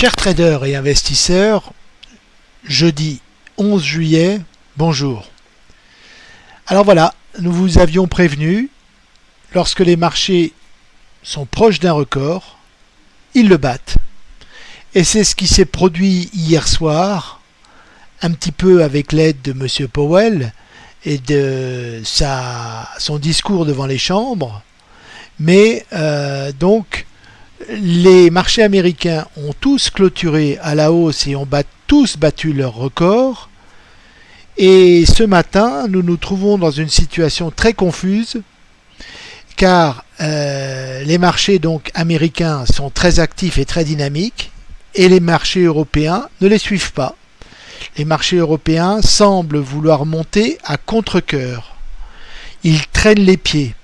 Chers traders et investisseurs, jeudi 11 juillet, bonjour. Alors voilà, nous vous avions prévenu, lorsque les marchés sont proches d'un record, ils le battent. Et c'est ce qui s'est produit hier soir, un petit peu avec l'aide de M. Powell et de son discours devant les chambres. Mais euh, donc, les marchés américains ont tous clôturé à la hausse et ont tous battu leur record. Et ce matin, nous nous trouvons dans une situation très confuse car euh, les marchés donc américains sont très actifs et très dynamiques et les marchés européens ne les suivent pas. Les marchés européens semblent vouloir monter à contre-coeur. Ils traînent les pieds.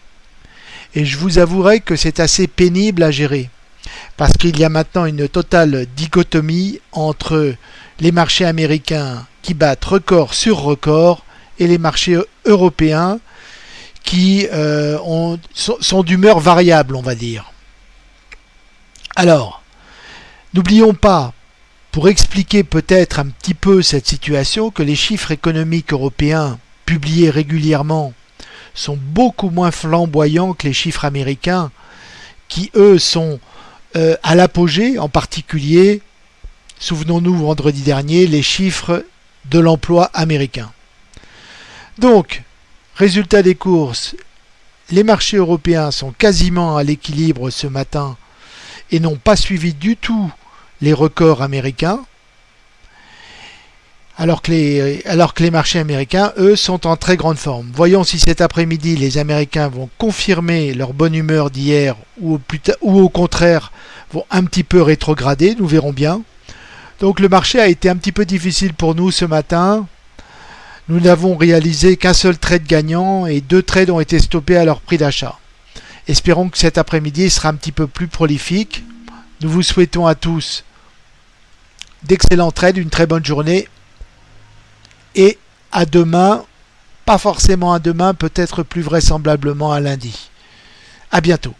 Et je vous avouerai que c'est assez pénible à gérer parce qu'il y a maintenant une totale dichotomie entre les marchés américains qui battent record sur record et les marchés européens qui euh, sont d'humeur variable, on va dire. Alors, n'oublions pas, pour expliquer peut-être un petit peu cette situation, que les chiffres économiques européens publiés régulièrement sont beaucoup moins flamboyants que les chiffres américains, qui eux sont euh, à l'apogée, en particulier, souvenons-nous vendredi dernier, les chiffres de l'emploi américain. Donc, résultat des courses, les marchés européens sont quasiment à l'équilibre ce matin et n'ont pas suivi du tout les records américains alors que, les, marchés américains, eux, sont en très grande forme. Voyons si cet après-midi, les Américains vont confirmer leur bonne humeur d'hier ou, ou au contraire vont un petit peu rétrograder, nous verrons bien. Donc le marché a été un petit peu difficile pour nous ce matin. Nous n'avons réalisé qu'un seul trade gagnant et deux trades ont été stoppés à leur prix d'achat. Espérons que cet après-midi sera un petit peu plus prolifique. Nous vous souhaitons à tous d'excellents trades, une très bonne journée et à demain, pas forcément à demain, peut-être plus vraisemblablement à lundi. À bientôt.